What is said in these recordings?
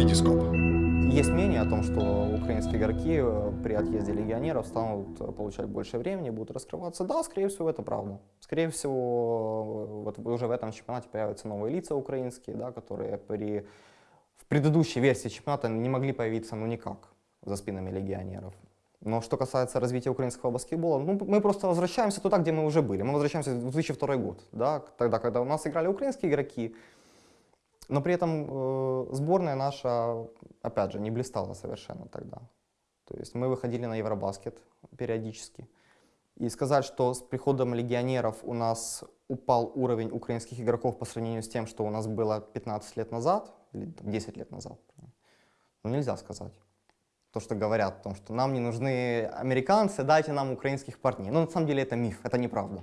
Витископ. Есть мнение о том, что украинские игроки э, при отъезде легионеров станут э, получать больше времени, будут раскрываться. Да, скорее всего, это правда. Скорее всего, э, вот уже в этом чемпионате появятся новые лица украинские, да, которые при, в предыдущей версии чемпионата не могли появиться ну никак за спинами легионеров. Но что касается развития украинского баскетбола, ну, мы просто возвращаемся туда, где мы уже были. Мы возвращаемся в 2002 год, да, тогда, когда у нас играли украинские игроки, но при этом э, сборная наша, опять же, не блистала совершенно тогда. То есть мы выходили на Евробаскет периодически. И сказать, что с приходом легионеров у нас упал уровень украинских игроков по сравнению с тем, что у нас было 15 лет назад, или 10 лет назад, ну нельзя сказать. То, что говорят о том, что нам не нужны американцы, дайте нам украинских парней. Но на самом деле это миф, это неправда.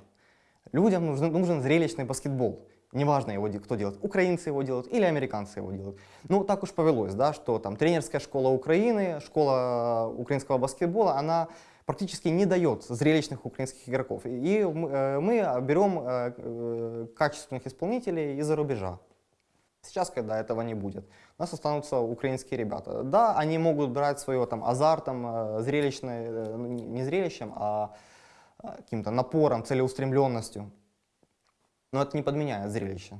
Людям нужен, нужен зрелищный баскетбол. Неважно, его, кто делает, украинцы его делают или американцы его делают. Ну, так уж повелось, да, что там тренерская школа Украины, школа украинского баскетбола, она практически не дает зрелищных украинских игроков. И э, мы берем э, э, качественных исполнителей из-за рубежа. Сейчас, когда этого не будет, у нас останутся украинские ребята. Да, они могут брать свое там азартом, зрелищное, ну, не зрелищем, а каким-то напором, целеустремленностью но это не подменяет зрелище.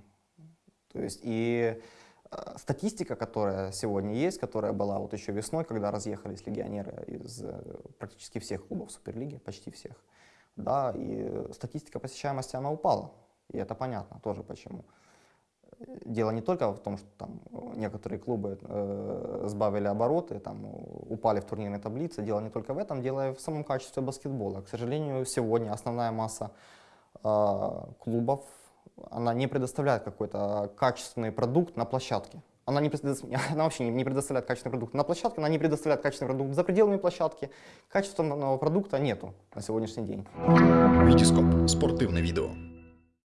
То есть и э, статистика, которая сегодня есть, которая была вот еще весной, когда разъехались легионеры из э, практически всех клубов Суперлиги, почти всех, да, и статистика посещаемости, она упала, и это понятно тоже почему. Дело не только в том, что там некоторые клубы э, сбавили обороты, там, упали в турнирной таблице, дело не только в этом, дело и в самом качестве баскетбола. К сожалению, сегодня основная масса клубов она не предоставляет какой-то качественный продукт на площадке. Она, не, она вообще не предоставляет качественный продукт на площадке, она не предоставляет качественный продукт за пределами площадки. Качественного продукта нету на сегодняшний день. Витископ. Спортивное видео.